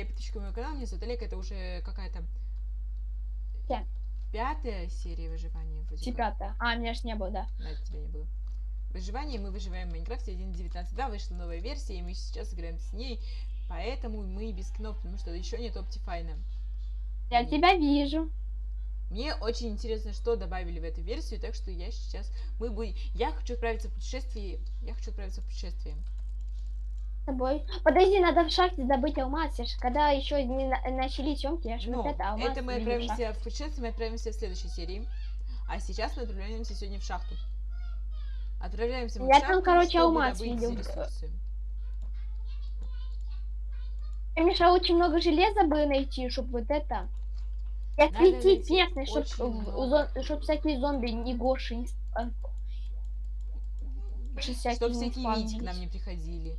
подписчиков моего канала. Меня зовут Олег. Это уже какая-то... Пя- Пятая серия выживания. Вроде. Пятая. А, меня ж не было, да. Да, тебя не было. Выживание. Мы выживаем в Майнкрафте 1.19. Да, вышла новая версия, и мы сейчас играем с ней. Поэтому мы без кнопок, потому что еще нет Optifine. Я Нет. тебя вижу. Мне очень интересно, что добавили в эту версию, так что я сейчас... Мы будем... Я хочу отправиться в путешествие. Я хочу отправиться в путешествие. Тобой. Подожди, надо в шахте добыть алмаз. Я ж когда еще не на- начали съемки, я ж Ну, вот это алмаз. это мы видел в отправимся в путешествие, мы отправимся в следующей серии. А сейчас мы отправляемся сегодня в шахту. Отправляемся мы Я в там, шахту, короче, чтобы алмаз добыть видел. ресурсы. Мне мешало очень много железа бы найти, чтобы вот это... Я Надо светить найти местный, чтобы много. всякие зомби не гоши не... а, Гоши всякие Чтоб Вити к нам не приходили.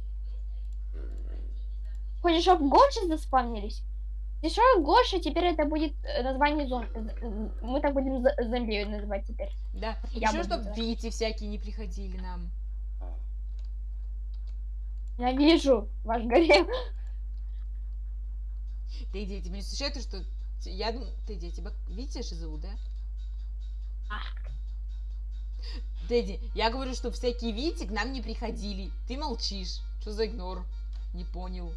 Хочешь, чтобы гоши заспавнились? Что, Гоша, теперь это будет э, название зомби. Мы так будем зомби называть теперь. Да, Я еще буду чтоб называть. Вити всякие не приходили нам. Я вижу ваш гарем. Ты иди, тебе не это, что... Я думаю... Ты иди, тебя Витя зовут, да? Дэдди, я говорю, что всякие Вити к нам не приходили. Ты молчишь. Что за игнор? Не понял.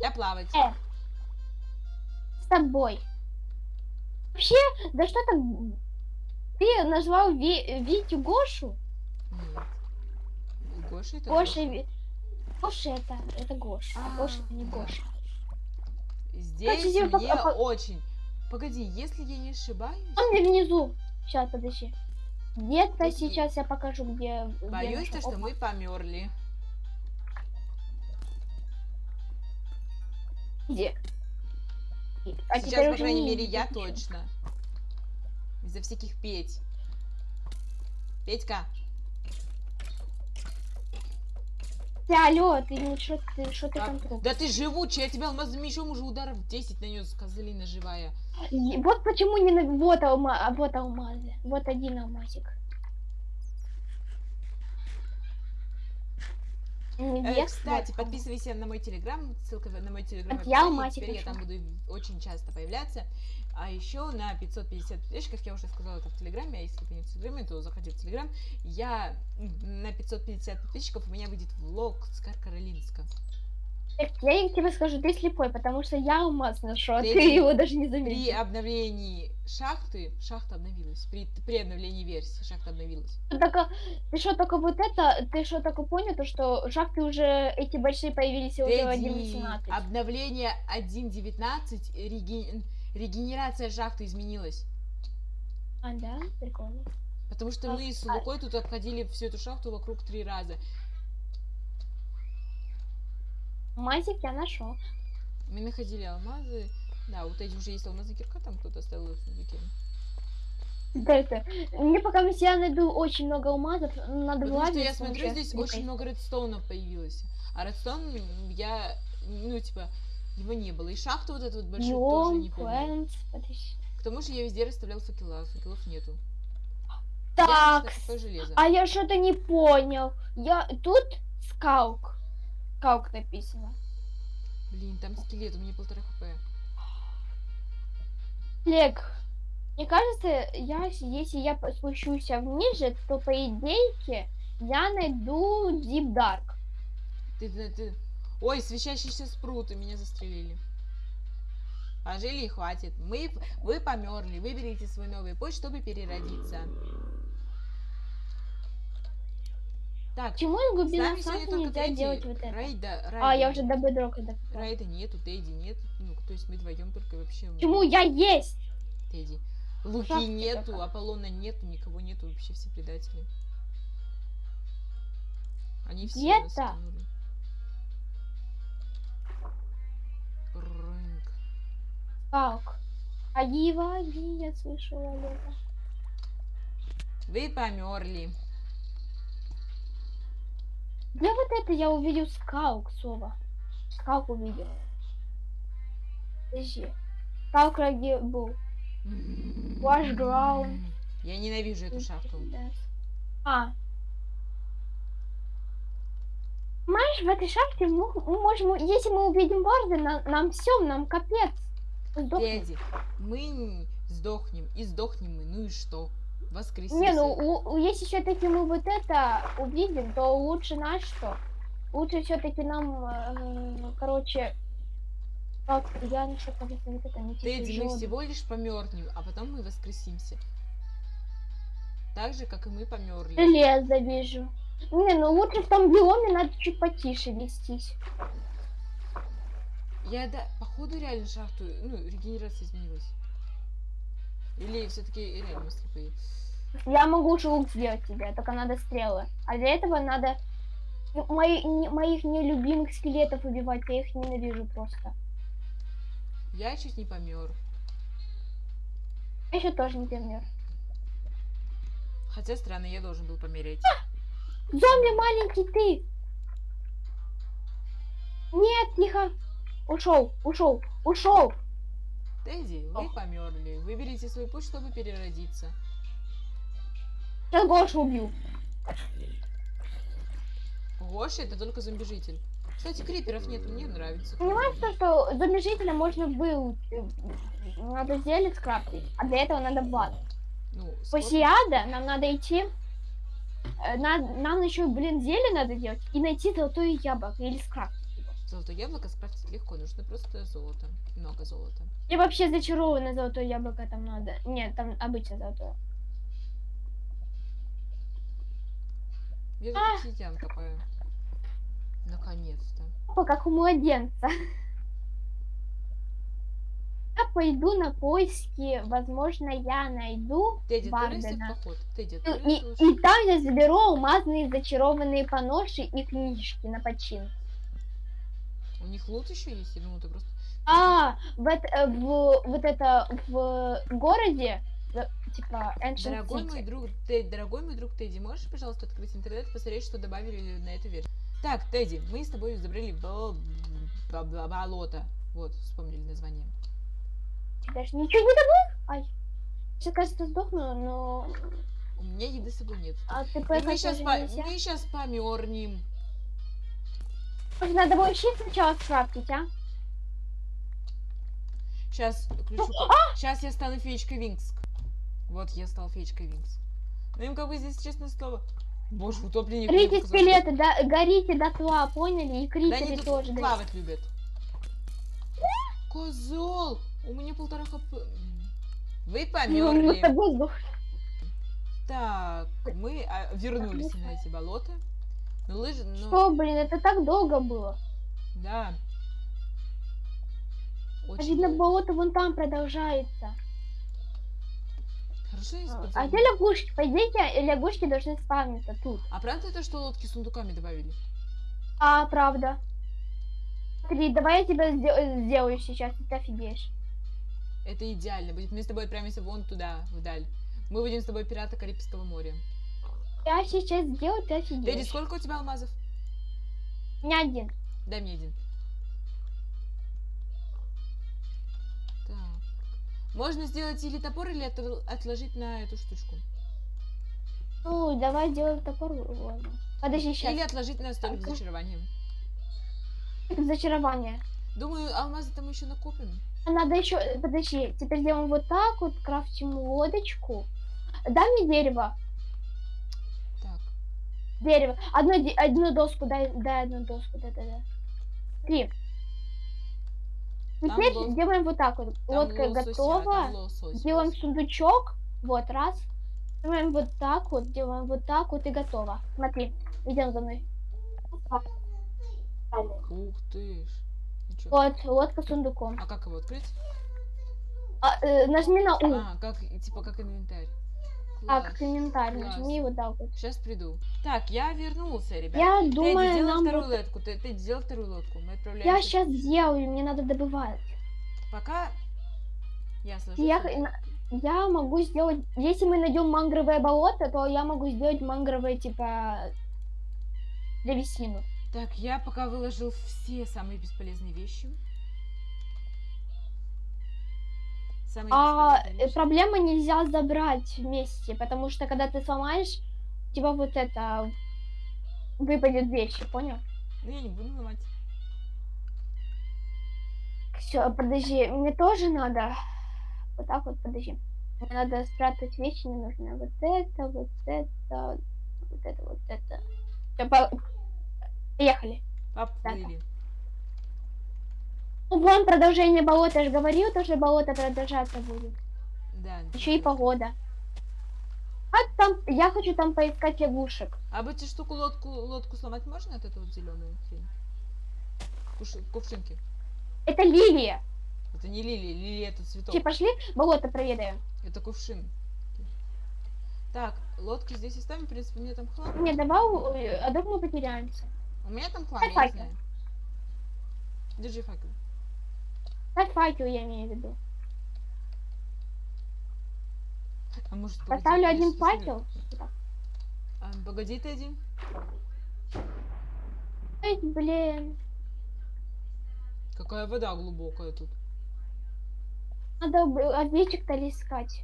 Я плавать. Э. С тобой. Вообще, да что там? Ты назвал Ви- Витю Гошу? Нет. Гоша это Гоша, Гоша это, это Гоша, а А, Гоша это не. Гоша. Здесь Кстати, мне пока- по- очень... Погоди, если я не ошибаюсь... Он мне внизу. Сейчас, подожди. Где-то сейчас я покажу, где... где Боюсь, то, нашел. что мы померли. Где? А Сейчас, по крайней не мере, я точно. Из-за всяких Петь. Петька, Ты, алло, ты не что ты, что ты а, там да ты живучий, я тебя алмазным мечом уже ударов 10 нанес, козлина живая. И Вот почему не на... Вот, алма... вот алмазы. Вот один алмазик. Э, Невеста, кстати, подписывайся на мой телеграм, ссылка на мой телеграм в описании, теперь я там буду очень часто появляться. А еще на 550 подписчиков, я уже сказала это в телеграме, а если ты не в телеграме, то заходи в телеграм. Я на 550 подписчиков у меня выйдет влог с Каркаролинска. Так, Я тебе скажу, ты слепой, потому что я алмаз нашел, а ты Третий. его даже не При заметил. обновлении шахты, шахта обновилась, при, при обновлении версии шахта обновилась. Ты только- Ты что, только вот это, ты что, только понял, то что шахты уже, эти большие появились уже в Дэдди, 1.18. обновление 1.19, реге- регенерация шахты изменилась. А, да? Прикольно. Потому что А, мы с а- Лукой тут обходили всю эту шахту вокруг три раза. Мазик я нашел. Мы находили алмазы. Да, у Тедди уже есть алмазная кирка, там кто-то оставил в сундуке. Да это. Мне пока я найду очень много алмазов, надо Потому что я смотрю, здесь кликой. очень много редстоунов появилось. А редстоун я, ну, типа, его не было. И шахту вот эту вот большую тоже не помню. К тому же я везде расставлял факела, факелов нету. Я Так, такое железо. а я что-то не понял. Я тут скаук. Скаук написано. Блин, там скелет, у меня полтора хп. Олег, мне кажется, я, если я спущусь ниже, то по идее я найду Deep Dark. Ты, ты, ты- Ой, свечащийся спрут, и меня застрелили. Пожили и хватит. Мы, вы померли. Выберите свой новый путь, чтобы переродиться. Так, Почему из с глубины нами сегодня солнца только нельзя Тедди. делать вот это? Райда, А, я уже до бедрока допала. Райда нету, Тедди нет. Ну, то есть мы вдвоем только вообще... Почему я есть? Тедди. Луки Шахты нету, только. Аполлона нету, никого нету, вообще все предатели. Они все Где нас кинули. Рынок. Скаук. Аги, ваги, я слышала это. Вы померли. Где вот это я увидел скаук, Сова? Скаук увидел. Подожди. Скаук где был? Wash ground. Я ненавижу эту шахту. Да. А. Знаешь, в этой шахте мы, мы можем, если мы увидим Барда, на- нам все, нам капец. Сдохнем. Мы сдохнем, и сдохнем мы, ну и что? Воскресимся. Не, ну у- у- если все-таки мы вот это увидим, то лучше на что? Лучше все-таки нам, э, короче, так, я нашел, кажется, вот это не Тедди, мы всего лишь померзнем, а потом мы воскресимся. Так же, как и мы померли. Железо вижу. Не, ну лучше в том биоме надо чуть потише вестись. Я, да, походу реально шахту, ну, регенерация изменилась. Или все-таки мы слепые. Я могу уже лук сделать тебе, только надо стрелы. А для этого надо ну, мои, не- моих нелюбимых скелетов убивать, я их ненавижу просто. Я чуть не помер. Я еще тоже не помер. Хотя странно, я должен был помереть. Зомби маленький ты! Нет, тихо! Ушел, ушел, ушел! Тедди, вы Ох. померли. Выберите свой путь, чтобы переродиться. Сейчас Гошу убью. Гоша это только зомбижитель. Кстати, криперов нет, мне нравится. Понимаешь, то, что зомби-жителя можно был... Надо зелье скрафтить, а для этого надо блат. Ну, После ада нам надо идти... э, на- нам еще, блин, зелье надо делать и найти золотое яблоко или скрафтить. Золотое яблоко скрафтить легко, нужно просто золото. Много золота. И вообще зачарованное золотое яблоко там надо. Нет, там обычное золотое. Я А. тут обсидиан копаю. Наконец-то. Опа, как у младенца. Я пойду на поиски, возможно, я найду Тедди, Бардена. поход. Тедди, И, отправляйся и, лучше. и там я заберу алмазные зачарованные поноши и книжки на почин. У них лут еще есть? Я думаю, ты просто... А, в, эт- э, в- вот это в городе, э, типа, Ancient Дорогой City. мой друг, Тедди, дорогой мой друг Тедди, можешь, пожалуйста, открыть интернет и посмотреть, что добавили на эту версию? Так, Тедди, мы с тобой забрали бо- бо- бо- болото. Вот, вспомнили название. Даже ничего не добыл? Ай. Сейчас, кажется, сдохну, но... У меня еды с собой нет. А ты И мы сейчас, по... мы сейчас помернем. Может, надо вообще сначала скрафтить, а? Сейчас включу. Сейчас я стану феечкой Винкс. Вот я стал феечкой Винкс. Ну им как бы здесь честное слово. Боже, утопленник. что- скелеты, да, горите дотла, поняли? И Да критеры тут тоже. плавать любят. Козел! У меня полтора хп. Вы Ну, померли. тобой сдох- Так, мы а, вернулись на эти болота. Ну, лыжи, ну, Что, блин, это так долго было. да. А Очень видно, долго. болото вон там продолжается. Хорошо, есть А подземелье. где лягушки? По идее, лягушки должны спавниться тут. А правда то, что лодки с сундуками добавили? А, правда. Смотри, давай я тебя сде- сделаю сейчас, и ты офигеешь. Это идеально будет. Мы с тобой отправимся вон туда, вдаль. Мы будем с тобой пираты Карибского моря. Я сейчас сделаю, ты офигеешь. сколько у тебя алмазов? У меня один. Дай мне один. Так. Можно сделать или топор, или отл- отложить на эту штучку. Ну, давай сделаем топор. ладно. Подожди, сейчас. Или отложить на столик с Так. зачарованием. Зачарование. Думаю, алмазы там еще накопим. А Надо еще, подожди, теперь делаем вот так вот, крафтим лодочку. Дай мне дерево. Дерево. Одну, одну доску, дай, дай одну доску, да-да-да. Три. Там Теперь лос- делаем вот так вот. Там Лодка лосося, готова. там лосось, Делаем лосось. сундучок. Вот, раз. Делаем вот так вот, делаем вот так вот и готово. Смотри, идем за мной. Ух ты ж. Ничего. Вот, лодка с сундуком. А как его открыть? А, э, нажми на У. А, как, типа как инвентарь. А, Класс. класс. Нажми вот так вот. Сейчас приду. Так, я вернулся, ребят. Я Тедди, думаю, делай нам... вторую лодку. Ты, ты сделал вторую лодку. Мы Я отправляемся. сейчас сделаю, мне надо добывать. Пока я сложу. Я, я могу сделать... Если мы найдем мангровое болото, то я могу сделать мангровое, типа, древесину. Так, я пока выложил все самые бесполезные вещи. А э, вещи. проблема нельзя забрать вместе, потому что когда ты сломаешь, у тебя вот это выпадет вещи, понял? Ну, я не буду ломать. Все, подожди, мне тоже надо. Вот так вот, подожди. Мне надо спрятать вещи, мне нужно вот это, вот это, вот это, вот это. Всё, по- Поехали. Поплыли. Ну, вон продолжение болота, я же говорил, то, что болото продолжаться будет. Да. Еще и да. погода. А там, я хочу там поискать лягушек. А бы эти штуку лодку, лодку сломать можно от эту вот зеленую хрень? Куш- кувшинки. Это лилия. Это не лилия, лилия это цветок. Все, пошли, болото проведаем. Это кувшин. Так, лодки здесь оставим, в принципе, меня там хлам. Мне давал, э, а вдруг мы потеряемся. У меня там хлам, Дай я не факел. знаю. Держи факел. Дай факел, я имею в виду. А может, погоди, Поставлю один факел. А, погоди, ты один. Ой, блин. Какая вода глубокая тут. Надо овечек-то искать.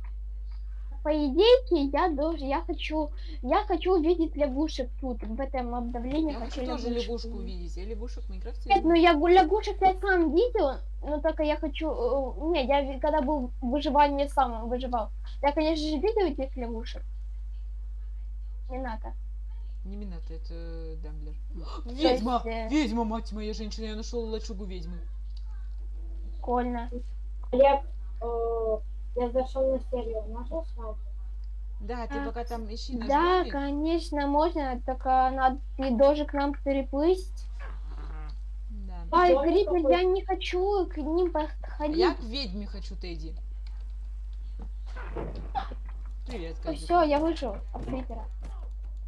По идее, я должен, я хочу, я хочу увидеть лягушек тут, в этом обновлении. Я хочу тоже лягушку увидеть. Я лягушек в Майнкрафте Нет, ну я гу- лягушек я сам видел, но только я хочу... э, Не, я когда был в выживании сам выживал. Я, конечно же, видел этих лягушек. Надо. Не Минато, это Дамблер. Ведьма! есть, э, Ведьма, мать моя женщина, я нашел лачугу ведьмы. Прикольно. Олег, э, я зашел на серию, можно снять? Да, ты А, пока там ищи наш Да, домик. конечно, можно, только надо ты должен к нам переплыть. Да. Ай, какой? я не хочу к ним А подходить. Я к ведьме хочу, Тедди. Привет, как Все, я вышел от Крипера.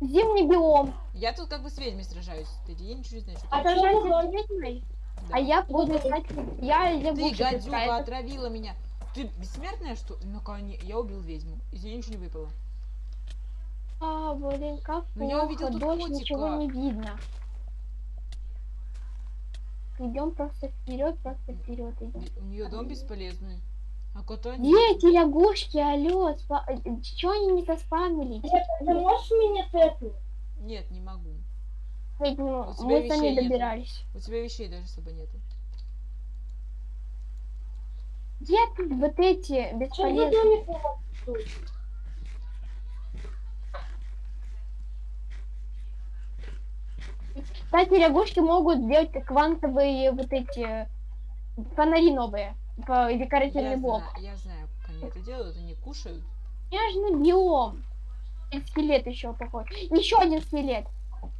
Зимний биом. Я тут как бы с ведьмой сражаюсь, Тедди. Я ничего не знаю, что А ты Сражайся с ведьмой, Да. а я буду искать... Я Ты, лягушек гадюка, отравила меня. Ты бессмертная, что? Ну, конечно, я убил ведьму. Из нее ничего не выпало. А, блин, как Ну, я увидел плохо, тут дождь, ничего котика. не видно. Идем просто вперед, просто вперед идем. У нее дом бесполезный. А кота нет. Где эти лягушки, алло, спа... чего они не заспамились? Олег, ты можешь меня тэпнуть? Нет, не могу. Ведь, ну, У тебя мы сами вещей нету. добирались. У тебя вещей даже с собой нету. Где тут вот эти бесполезные? Кстати, лягушки могут делать квантовые вот эти фонари новые. Декоративный Я блок. знаю, я знаю, как они это делают. Они кушают. Нежный биом. И скелет еще похож. Еще один скелет.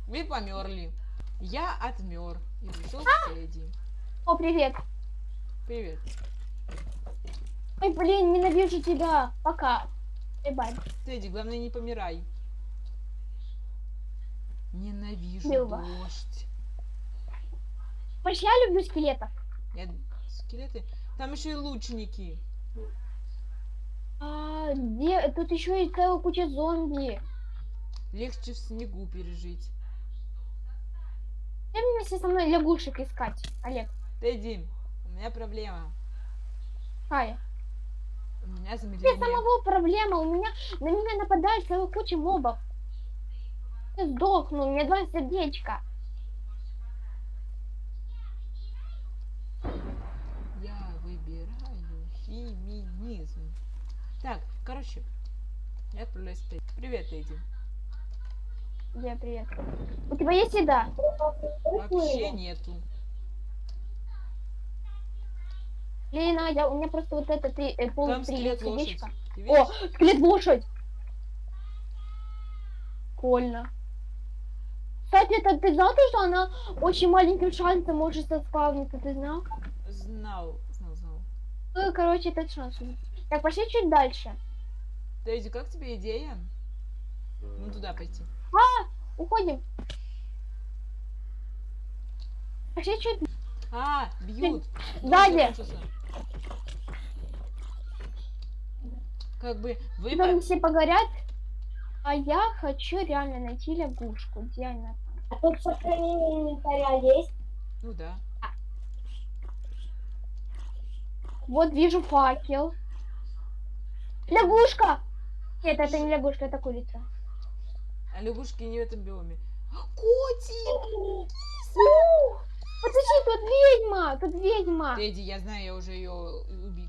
Вы померли. Я отмер. И пришел А! Тедди. О, привет. Привет. Ой, блин, ненавижу тебя. Пока. Бай. Тедди, главное не помирай. Ненавижу Люба. дождь. Больше я люблю скелетов. Я... Скелеты. Там еще и лучники. А, где? Тут еще и целая куча зомби. Легче в снегу пережить. Где вместе со мной лягушек искать, Олег? Тедди, у меня проблема. Какая? У меня замедление. самого проблема. У меня на меня нападает целая куча мобов. Я сдохну, у меня два сердечка. Я выбираю феминизм. Так, короче, я отправляюсь Тедди. Привет, Тедди. Где привет? У тебя есть еда? Вообще нету. Лена, я, у меня просто вот это три, э, три скелет лошадь. сердечка. Ты О, скелет лошадь! Прикольно. Кстати, это ты знал, то, что она очень маленьким шансом может заспавниться, ты знал? Знал, знал, знал. Ну, короче, этот шанс. Так, пошли чуть дальше. Тедди, как тебе идея? Ну туда пойти. Уходим. Пошли чуть А, бьют. Сзади. Как бы вы Потом по- все погорят. А я хочу реально найти лягушку. Где она там? А тут сохранение инвентаря есть? Ну да. Вот вижу факел. Лягушка! Нет, это не лягушка, это курица. А лягушки не в этом биоме. Котик! Ух, Подожди, тут ведьма, тут ведьма. Тедди, я знаю, я уже ее убил.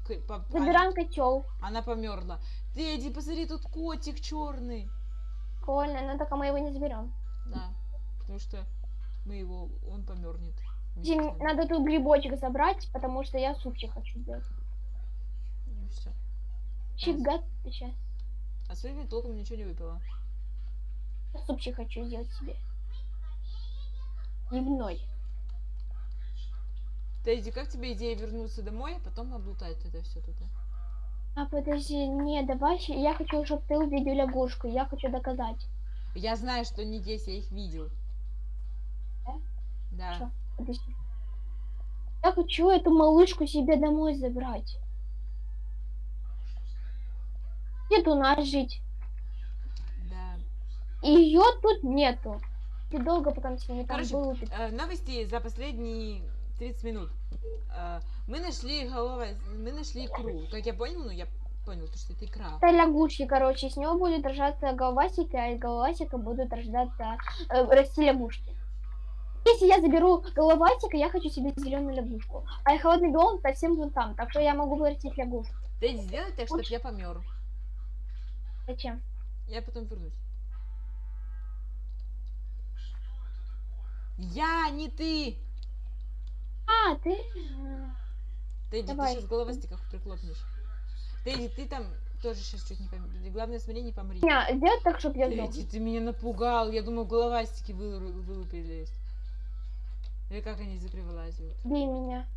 Забираем котел. Она померла. Тедди, посмотри, тут котик черный. Прикольно, но только мы его не заберем. Да, потому что мы его, он помернет. Надо тут грибочек забрать, потому что я супчик хочу сделать. все. Чигат сейчас. А своими толком ничего не выпила. Супчик хочу сделать себе. Дневной. Тедди, как тебе идея вернуться домой, а потом облутать это все тут? А подожди, не, давай, я хочу, чтобы ты увидел лягушку, я хочу доказать. Я знаю, что не здесь, я их видел. Да? Да. Что? Подожди. Я хочу эту малышку себе домой забрать. Нет у нас жить. Да. Ее тут нету. Ты долго потом с ними там Короче, был. Э, новости за последние 30 минут. Э, мы нашли голова, мы нашли икру. Как я понял, ну я понял, то, что это икра. Это лягушки, короче, с него будет рождаться головасика, а из головасика будут рождаться, э, расти лягушки. Если я заберу головасика, я хочу себе зеленую лягушку. А холодный биом совсем вон там, так что я могу вырастить лягушку. Тедди, сделай так, чтобы я помер. Зачем? Я потом вернусь. Я, не ты! А, ты... Тедди, Давай. ты сейчас головастиков приклопнешь. Тедди, ты там тоже сейчас чуть не помри. Главное, смотри, не помри. Не, сделать так, чтобы я. Тедди, ты меня напугал. Я думал, головастики вылу- вылупились. Или как они вылазят. Бей меня.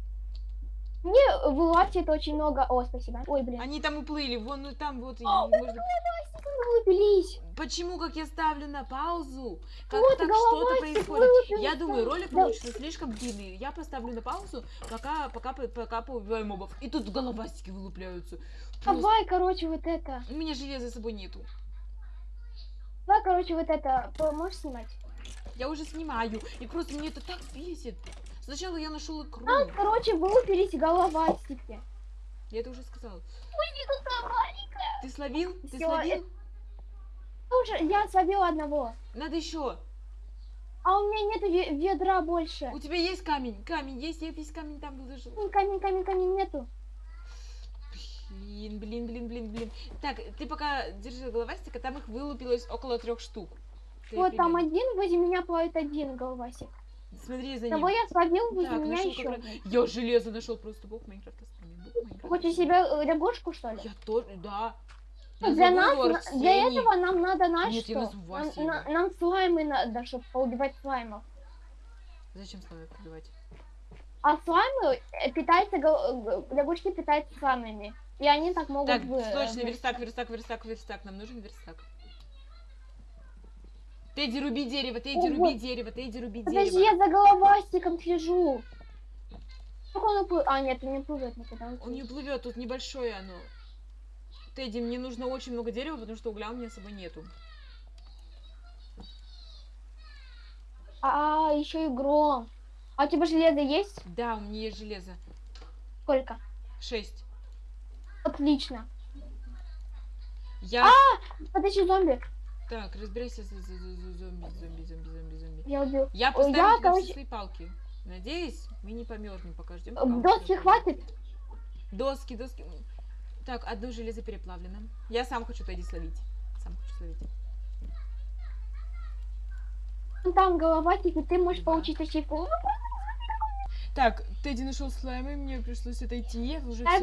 Мне вылазит очень много... О, спасибо. Ой, блин. Они там уплыли, вон ну там вот. О, можно- головастики вылупились. Почему, как я ставлю на паузу, как Вот так что-то происходит? Я думаю, ролик Да. получится слишком длинный. Я поставлю на паузу, пока, пока, пока поубиваю мобов. И тут головастики вылупляются. Просто- Давай, короче, вот это. У меня железа с собой нету. Давай, короче, вот это. Можешь снимать? Я уже снимаю. И просто мне это так бесит. Сначала я нашел икру. А, короче, вылупились головастики. Я это уже сказал. Ой. Ты словил? Ты Всё, словил? Уже, я словила одного. Надо еще. А у меня нету ве- ведра больше. У тебя есть камень? Камень есть? Я весь камень там выложил. Камень, камень, камень нету. Блин, блин, блин, блин, блин. Так, ты пока держи головастика, там их вылупилось около трех штук. Ты вот там примерно- один, возле меня плавает один головасик. Смотри за Того ним. я словил, возле Так, меня еще. как Я железо нашел просто бог Майнкрафта Хочешь себе э, лягушку, что ли? Я тоже, да. Для нас, для этого нам надо, знаешь Нет, что? Нам, на- нам слаймы надо, чтобы поубивать слаймов. Зачем с вами пробивать? А слаймы э, питаются, гол- э, лягушки питаются слаймами. И они так могут... Так, вы- срочно, э, верстак, верстак, верстак, верстак. Нам нужен верстак. Тедди, руби дерево, Тедди, О, руби вот. дерево, Тедди, руби Подожди, дерево. я за головастиком слежу. Как он уплыл? А, нет, он не плывет никуда. он Он не плывет, тут небольшое оно. Тедди, мне нужно очень много дерева, потому что угля у меня с собой нету. А, еще и гром. А у тебя железо есть? Да, у меня есть железо. Сколько? Шесть. Отлично. Я... А! Подожди, зомби. Так, за- за зомби, зомби, зомби, зомби, зомби. Я убил. Я Ой, поставлю я, все короче- свои палки. Надеюсь, мы не померзнем, пока ждем. Э, Доски хватит? Доски, доски. Так, одно железо переплавлено. Я сам хочу Тедди словить. Сам хочу словить. Вон Там головастик, и ты можешь Да. получить ачивку. Так, Тедди нашел слайм, и мне пришлось отойти. Я уже Я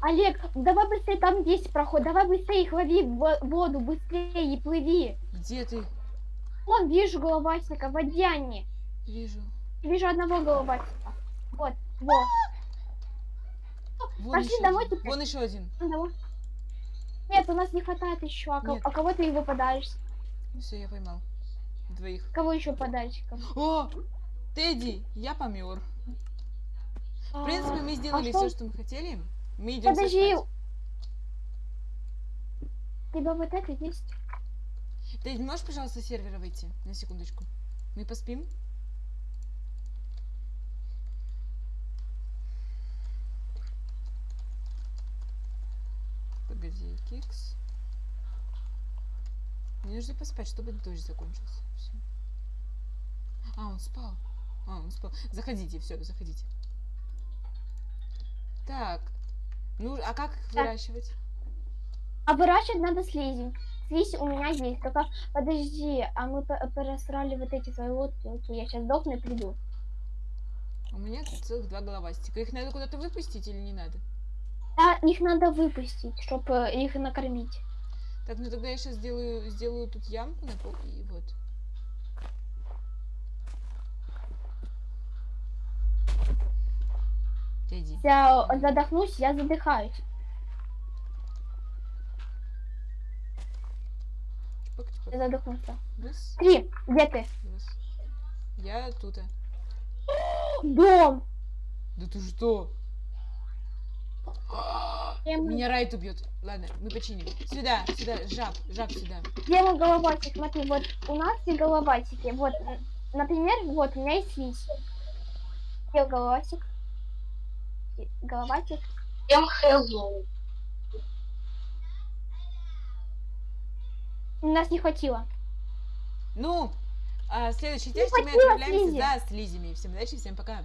Олег, давай быстрее, там есть проход. Давай быстрее их лови в во- воду, быстрее и плыви. Где ты? Вон, вижу головастика, в воде они. Вижу. Вижу одного головастика. Вот, вот. Вон Пошли еще домой один. теперь. Вон еще один. Одного. Нет, у нас не хватает еще. А, ко- а кого ты его подаришь? Все, я поймал. Двоих. Кого еще подарщиков? О! Тедди, я помер. В принципе, мы сделали что- все, что мы хотели. Мы идем Подожди. У тебя вот это есть? Тедди, можешь, пожалуйста, с сервера выйти? На секундочку. Мы поспим? Погоди, Кикс. Мне нужно поспать, чтобы дождь закончился. Всё. А, он спал. А, он спал. Заходите, все, заходите. Так. Ну, а как их выращивать? А выращивать надо слизень. Слизь у меня есть, только подожди, а мы пересрали вот эти свои лодки. Я сейчас сдохну и приду. У меня тут целых два головастика. Их надо куда-то выпустить или не надо? Да, их надо выпустить, чтобы их накормить. Так, ну тогда я сейчас сделаю, сделаю тут ямку на пол и вот. Иди. Я задохнусь, я задыхаюсь. Чпок, чпок. Я задохнулся. Раз, Три, где ты? раз. Я тут. Дом. Да ты что? Меня Райт убьет. Ладно, мы починим. Сюда, сюда, жаб, жаб сюда. где мой головатик? Смотри, вот у нас есть головатики. Вот, например, вот у меня есть слизь. Где головатик? И- Головатик. Всем hello. Нас не хватило. Ну, а следующей части мы отправляемся за слизями. Всем удачи, всем пока.